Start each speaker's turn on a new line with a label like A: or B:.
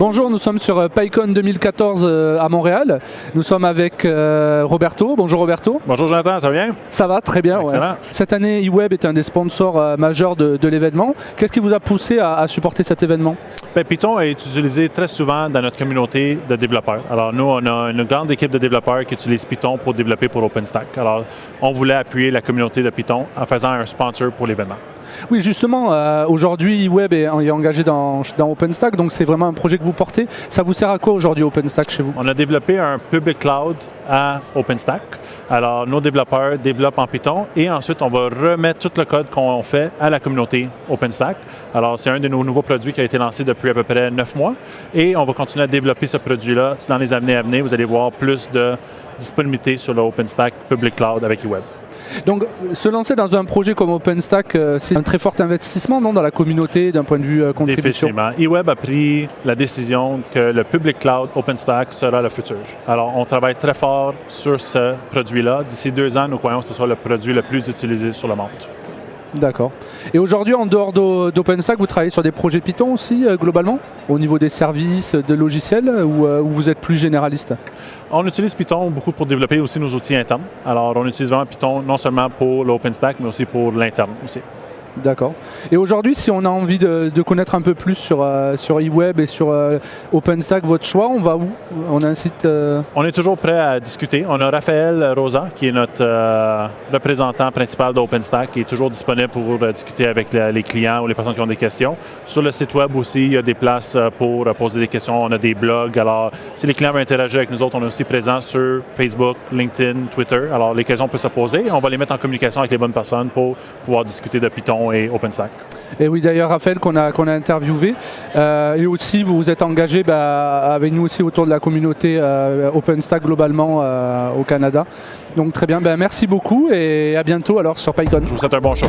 A: Bonjour, nous sommes sur euh, PyCon 2014 euh, à Montréal. Nous sommes avec euh, Roberto. Bonjour Roberto.
B: Bonjour Jonathan, ça va bien?
A: Ça va, très bien. ouais. Cette année, eWeb est un des sponsors majeurs de, de l'événement. Qu'est-ce qui vous a poussé à, à supporter cet événement?
B: Ben, Python est utilisé très souvent dans notre communauté de développeurs. Alors nous, on a une grande équipe de développeurs qui utilise Python pour développer pour OpenStack. Alors on voulait appuyer la communauté de Python en faisant un sponsor pour l'événement.
A: Oui, justement, euh, aujourd'hui, eWeb est, est engagé dans, OpenStack, donc c'est vraiment un projet que vous portez. Ça vous sert à quoi aujourd'hui OpenStack chez vous?
B: On a développé un public cloud à OpenStack. Alors nos développeurs développent en Python et ensuite on va remettre tout le code qu'on fait à la communauté OpenStack. Alors c'est un de nos nouveaux produits qui a été lancé depuis à peu près neuf mois et on va continuer à développer ce produit-là dans les années à venir. Vous allez voir plus de disponibilité sur le OpenStack public cloud avec eWeb.
A: Donc, se lancer dans un projet comme OpenStack, euh, c'est un très fort investissement non, dans la communauté d'un point de vue euh, contribution?
B: Définitivement. eWeb a pris la décision que le public cloud OpenStack sera le futur. Alors, on travaille très fort sur ce produit-là. D'ici deux ans, nous croyons que ce sera le produit le plus utilisé sur le monde.
A: D'accord. Et aujourd'hui, en dehors d'O- d'OpenStack, vous travaillez sur des projets Python aussi, euh, globalement, au niveau des services, de logiciels, ou euh, ou vous êtes plus généraliste?
B: On utilise Python beaucoup pour développer aussi nos outils internes. Alors, on utilise vraiment Python non seulement pour l'OpenStack, mais aussi pour l'interne aussi.
A: D'accord. Et aujourd'hui, si on a envie de, connaître un peu plus sur, euh, sur eWeb et sur euh, OpenStack, votre choix, on va où? On a un site. euh,
B: On est toujours prêt à discuter. On a Raphaël Rosa, qui est notre euh, représentant principal d'OpenStack, qui est toujours disponible pour discuter avec les clients ou les personnes qui ont des questions. Sur le site web aussi, il y a des places pour poser des questions. On a des blogs. Alors, si les clients veulent interagir avec nous autres, on est aussi présent sur Facebook, LinkedIn, Twitter. Alors, les questions peuvent se poser. On va les mettre en communication avec les bonnes personnes pour pouvoir discuter de Python et OpenStack.
A: Et oui, d'ailleurs, Raphaël, qu'on a, qu'on a interviewé. Euh, et aussi, vous vous êtes engagé bah, avec nous aussi autour de la communauté euh, OpenStack globalement euh, au Canada. Donc très bien, Ben, merci beaucoup et à bientôt alors sur PyCon.
B: Je vous souhaite un bon show.